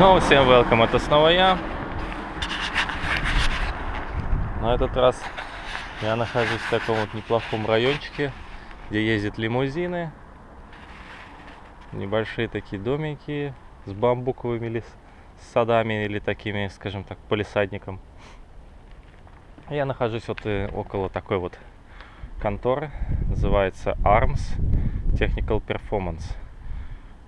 Снова всем welcome, это снова я. На этот раз я нахожусь в таком вот неплохом райончике, где ездят лимузины. Небольшие такие домики с бамбуковыми лес садами или такими, скажем так, полисадником. Я нахожусь вот э, около такой вот конторы, называется ARMS Technical Performance.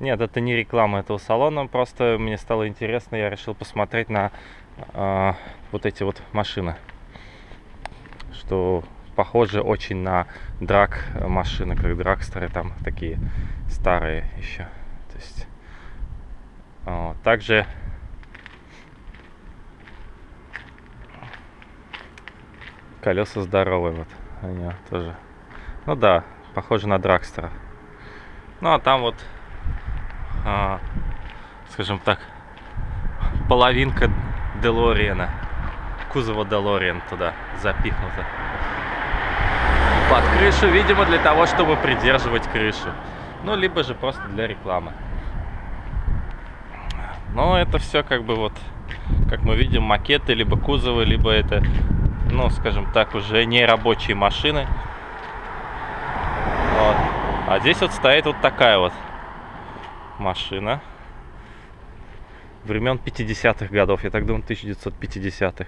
Нет, это не реклама этого салона, просто мне стало интересно, я решил посмотреть на э, вот эти вот машины, что похоже очень на драк машины, как драгстеры, там такие старые еще. То есть, э, также колеса здоровые, вот они тоже. Ну да, похоже на драгстера. Ну а там вот скажем так, половинка Делориена, кузова Делориен туда запихнута. Под крышу, видимо, для того, чтобы придерживать крышу. Ну, либо же просто для рекламы. Но это все как бы вот, как мы видим, макеты, либо кузовы, либо это, ну, скажем так, уже не рабочие машины. Вот. А здесь вот стоит вот такая вот машина времен 50-х годов, я так думаю, 1950-х.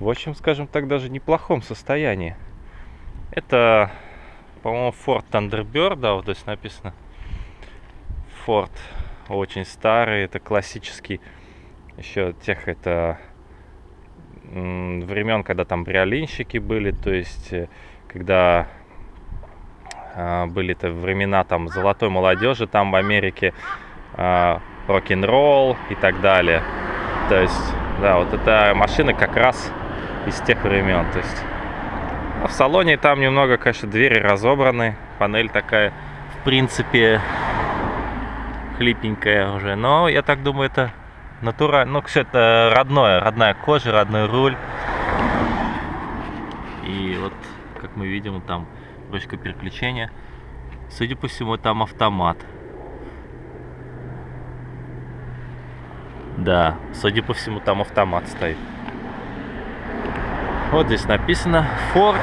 В общем, скажем так, даже неплохом состоянии. Это, по-моему, Ford Thunderbird, да, вот здесь написано. Ford очень старый, это классический, еще тех, это времен, когда там бриолинщики были, то есть, э, когда были-то времена там золотой молодежи там в Америке, э, рок-н-ролл и так далее. То есть, да, вот эта машина как раз из тех времен. То есть, а в салоне там немного, конечно, двери разобраны, панель такая, в принципе, хлипенькая уже. Но я так думаю, это натурально, ну, все это родное, родная кожа, родной руль. И вот, как мы видим, там ручка переключения. Судя по всему, там автомат. Да, судя по всему, там автомат стоит. Вот здесь написано Ford.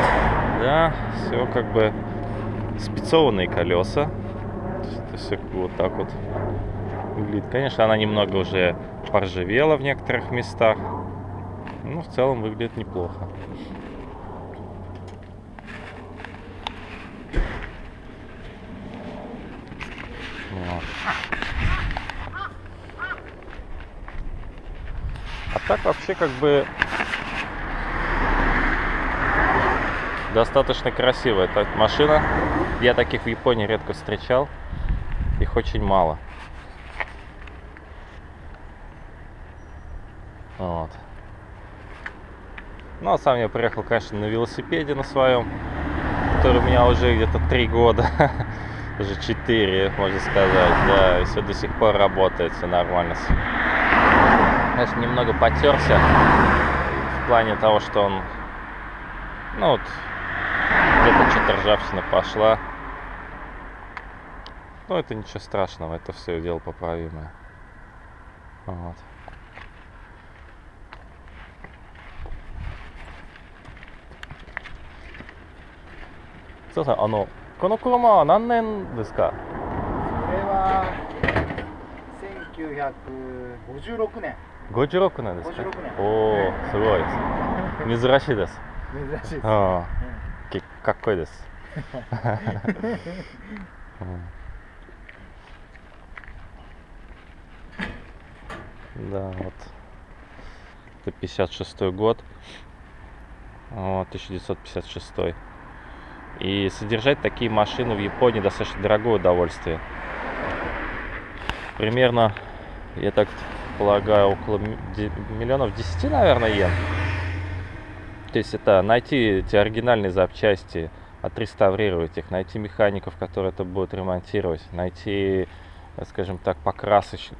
Да, все как бы спецованные колеса. Это все вот так вот выглядит. Конечно, она немного уже поржавела в некоторых местах. Но в целом выглядит неплохо. Вот. А так вообще как бы достаточно красивая эта машина. Я таких в Японии редко встречал. Их очень мало. Вот. Ну, а сам я приехал, конечно, на велосипеде на своем, который у меня уже где-то три года. уже 4, можно сказать, да, и все до сих пор работает, все нормально Конечно, немного потерся в плане того, что он, ну вот, где-то что-то ржавчина пошла. Но это ничего страшного, это все дело поправимое. Вот. そうさんあのこの車は何年ですかこれは1956年 56年ですか56年おお、えすごいです珍しいです珍しいです、うんきかっこいいです、うん、да вот это 56 год вот, 1956 И содержать такие машины в Японии достаточно дорогое удовольствие. Примерно, я так полагаю, около миллионов 10, наверное, йен. То есть это найти эти оригинальные запчасти, отреставрировать их, найти механиков, которые это будут ремонтировать, найти, скажем так, покрасоч...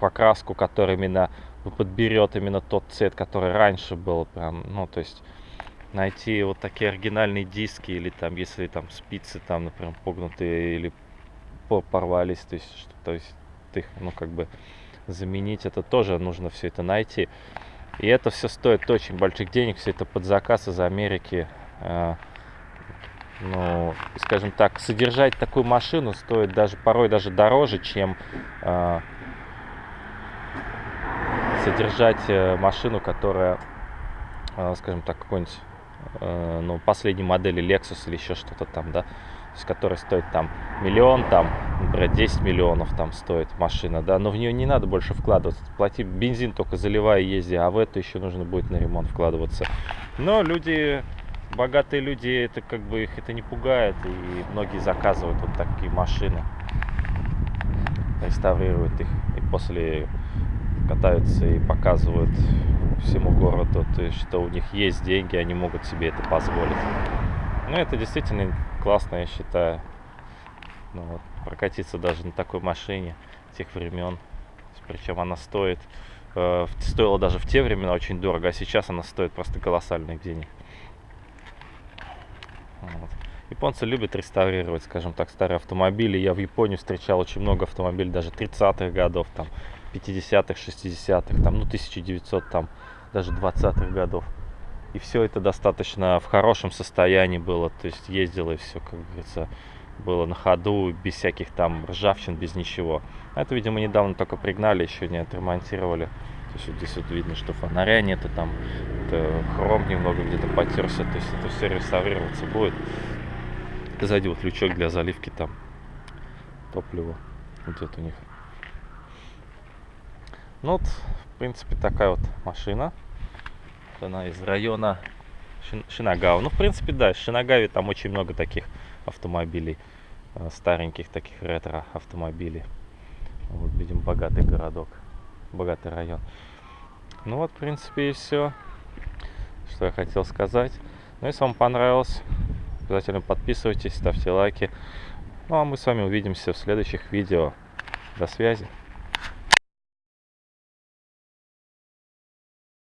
покраску, которая именно подберет именно тот цвет, который раньше был. Прям, ну, то есть найти вот такие оригинальные диски или там если там спицы там например погнутые или порвались то есть что, то есть их ну как бы заменить. Это тоже нужно все это найти. И это все стоит очень больших денег, все это под заказ из Америки. Э, ну, скажем так, содержать такую машину стоит даже порой даже дороже, чем э, содержать э, машину, которая, э, скажем так, какой-нибудь, э, ну, последней модели Lexus или еще что-то там, да, которая стоит там миллион, там, например, 10 миллионов там стоит машина, да, но в нее не надо больше вкладываться, плати бензин только заливая езди, а в это еще нужно будет на ремонт вкладываться. Но люди, богатые люди, это как бы их это не пугает, и многие заказывают вот такие машины, реставрируют их, и после катаются и показывают всему городу, то есть, что у них есть деньги, они могут себе это позволить. Ну, это действительно классно, я считаю. Ну, вот, прокатиться даже на такой машине тех времен. Причем она стоит, э, стоила даже в те времена очень дорого, а сейчас она стоит просто колоссальных денег. Вот. Японцы любят реставрировать, скажем так, старые автомобили. Я в Японии встречал очень много автомобилей, даже 30-х годов, там, 50-х, 60-х, там, ну, 1900, там, даже 20-х годов. И все это достаточно в хорошем состоянии было, то есть ездило и все, как говорится, было на ходу, без всяких там ржавчин, без ничего. А это, видимо, недавно только пригнали, еще не отремонтировали. То есть вот здесь вот видно, что фонаря нету, там это хром немного где-то потерся, то есть это все реставрироваться будет. Сзади вот лючок для заливки там топлива. Это у них ну вот, в принципе, такая вот машина. Она из района Шинагава. Ну, в принципе, да, в Шинагаве там очень много таких автомобилей. Э, стареньких таких ретро автомобилей. Вот, видим, богатый городок. Богатый район. Ну вот, в принципе, и все, что я хотел сказать. Ну, если вам понравилось, обязательно подписывайтесь, ставьте лайки. Ну, а мы с вами увидимся в следующих видео. До связи.